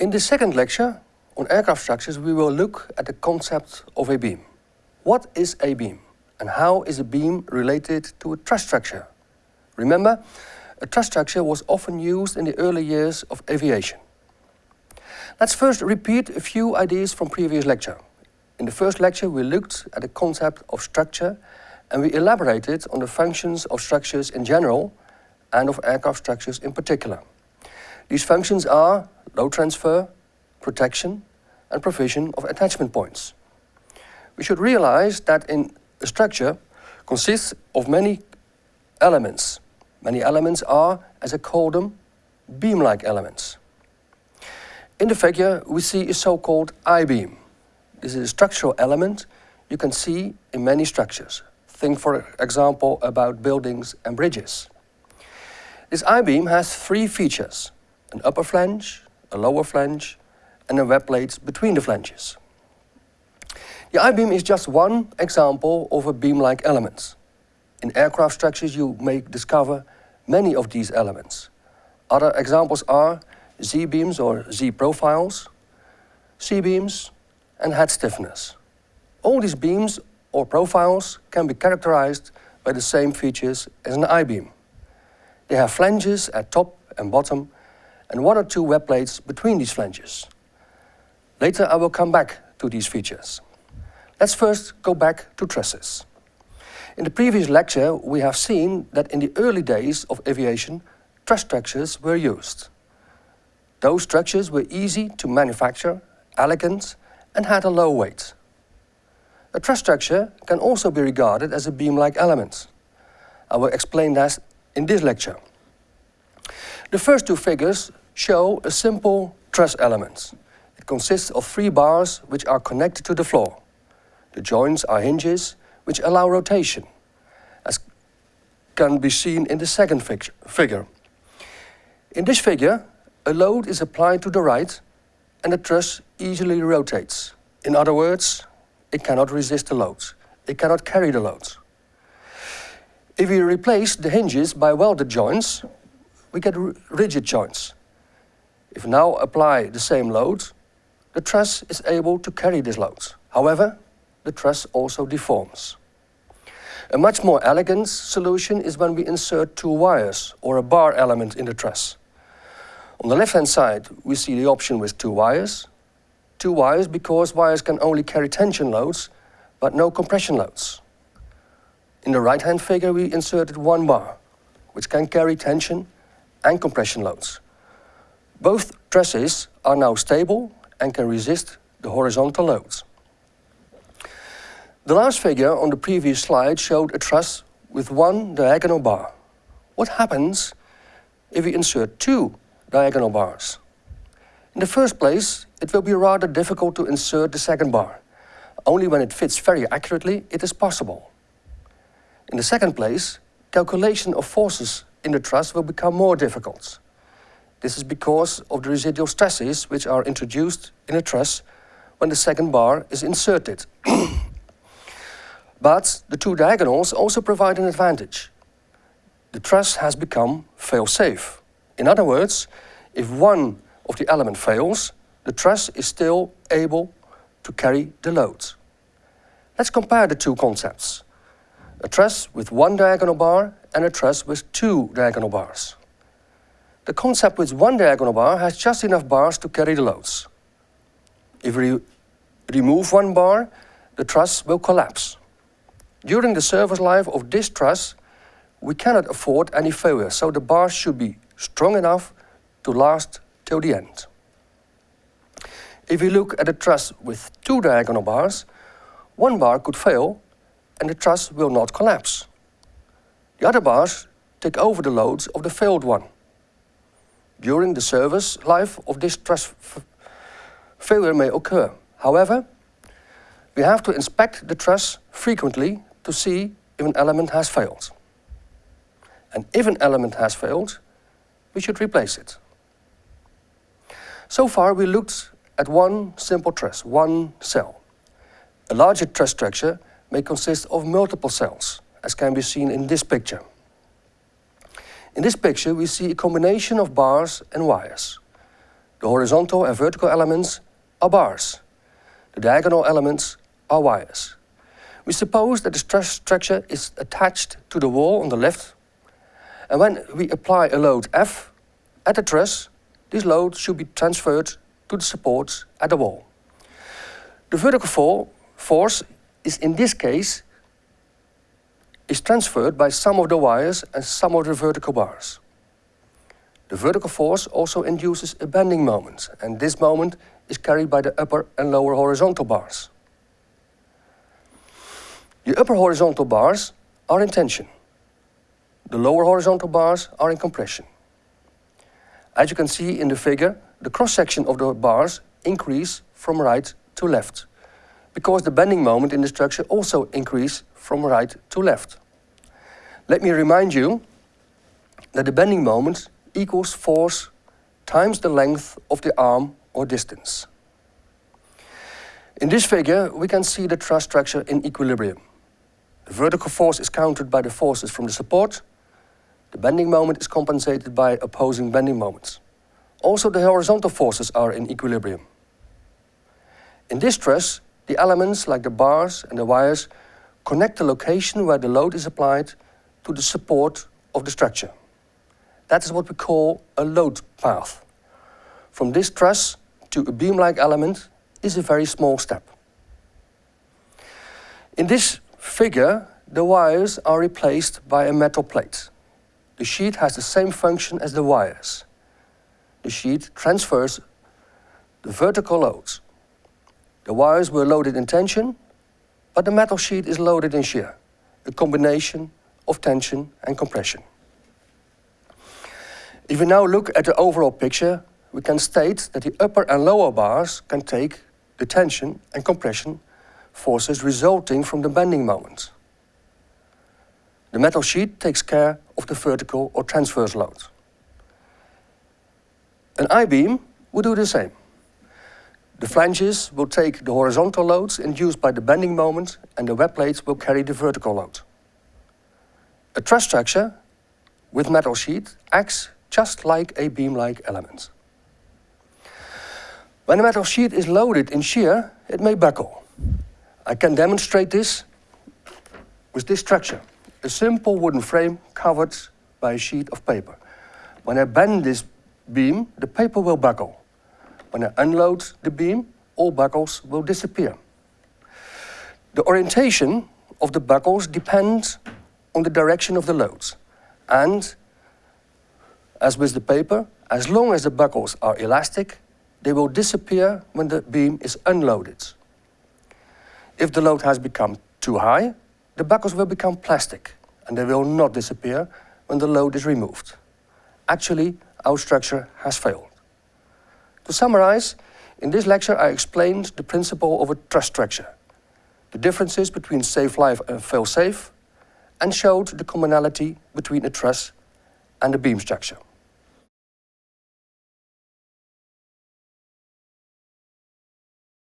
In the second lecture on aircraft structures, we will look at the concept of a beam. What is a beam? And how is a beam related to a truss structure? Remember, a truss structure was often used in the early years of aviation. Let's first repeat a few ideas from previous lecture. In the first lecture, we looked at the concept of structure and we elaborated on the functions of structures in general and of aircraft structures in particular. These functions are load transfer, protection and provision of attachment points. We should realize that in a structure consists of many elements. Many elements are, as I call them, beam-like elements. In the figure we see a so-called I-beam. This is a structural element you can see in many structures. Think for example about buildings and bridges. This I-beam has three features, an upper flange, a lower flange and a web plate between the flanges. The I-beam is just one example of a beam-like element. In aircraft structures you may discover many of these elements. Other examples are Z-beams or Z-profiles, C-beams and hat stiffeners. All these beams or profiles can be characterized by the same features as an I-beam. They have flanges at top and bottom and one or two web plates between these flanges. Later I will come back to these features. Let's first go back to trusses. In the previous lecture we have seen that in the early days of aviation truss structures were used. Those structures were easy to manufacture, elegant and had a low weight. A truss structure can also be regarded as a beam-like element. I will explain that in this lecture. The first two figures show a simple truss element. It consists of three bars which are connected to the floor. The joints are hinges which allow rotation, as can be seen in the second figure. In this figure, a load is applied to the right and the truss easily rotates. In other words, it cannot resist the load. It cannot carry the load. If we replace the hinges by welded joints, we get rigid joints. If now apply the same load, the truss is able to carry this load. However, the truss also deforms. A much more elegant solution is when we insert two wires or a bar element in the truss. On the left-hand side, we see the option with two wires. Two wires because wires can only carry tension loads, but no compression loads. In the right-hand figure, we inserted one bar, which can carry tension and compression loads. Both trusses are now stable and can resist the horizontal loads. The last figure on the previous slide showed a truss with one diagonal bar. What happens if we insert two diagonal bars? In the first place, it will be rather difficult to insert the second bar. Only when it fits very accurately, it is possible. In the second place, calculation of forces in the truss will become more difficult. This is because of the residual stresses which are introduced in a truss when the second bar is inserted. but the two diagonals also provide an advantage. The truss has become fail-safe. In other words, if one of the element fails, the truss is still able to carry the load. Let's compare the two concepts. A truss with one diagonal bar and a truss with two diagonal bars. The concept with one diagonal bar has just enough bars to carry the loads. If we remove one bar, the truss will collapse. During the service life of this truss, we cannot afford any failure, so the bars should be strong enough to last till the end. If we look at a truss with two diagonal bars, one bar could fail and the truss will not collapse. The other bars take over the loads of the failed one during the service life of this truss failure may occur. However, we have to inspect the truss frequently to see if an element has failed. And if an element has failed, we should replace it. So far we looked at one simple truss, one cell. A larger truss structure may consist of multiple cells, as can be seen in this picture. In this picture we see a combination of bars and wires. The horizontal and vertical elements are bars. The diagonal elements are wires. We suppose that the truss structure is attached to the wall on the left, and when we apply a load F at the truss, this load should be transferred to the supports at the wall. The vertical force is in this case is transferred by some of the wires and some of the vertical bars. The vertical force also induces a bending moment, and this moment is carried by the upper and lower horizontal bars. The upper horizontal bars are in tension. The lower horizontal bars are in compression. As you can see in the figure, the cross-section of the bars increase from right to left, because the bending moment in the structure also increase from right to left. Let me remind you that the bending moment equals force times the length of the arm or distance. In this figure, we can see the truss structure in equilibrium. The vertical force is countered by the forces from the support. The bending moment is compensated by opposing bending moments. Also, the horizontal forces are in equilibrium. In this truss, the elements like the bars and the wires connect the location where the load is applied to the support of the structure. That is what we call a load path. From this truss to a beam-like element is a very small step. In this figure, the wires are replaced by a metal plate. The sheet has the same function as the wires. The sheet transfers the vertical loads. The wires were loaded in tension, but the metal sheet is loaded in shear, a combination of tension and compression. If we now look at the overall picture, we can state that the upper and lower bars can take the tension and compression forces resulting from the bending moment. The metal sheet takes care of the vertical or transverse load. An I-beam will do the same. The flanges will take the horizontal loads induced by the bending moment and the web plates will carry the vertical load. A truss structure with metal sheet acts just like a beam-like element. When a metal sheet is loaded in shear, it may buckle. I can demonstrate this with this structure, a simple wooden frame covered by a sheet of paper. When I bend this beam, the paper will buckle. When I unload the beam, all buckles will disappear. The orientation of the buckles depends on the direction of the loads. And, as with the paper, as long as the buckles are elastic, they will disappear when the beam is unloaded. If the load has become too high, the buckles will become plastic and they will not disappear when the load is removed. Actually, our structure has failed. To summarize, in this lecture I explained the principle of a truss structure, the differences between safe life and fail safe, and showed the commonality between a truss and a beam structure.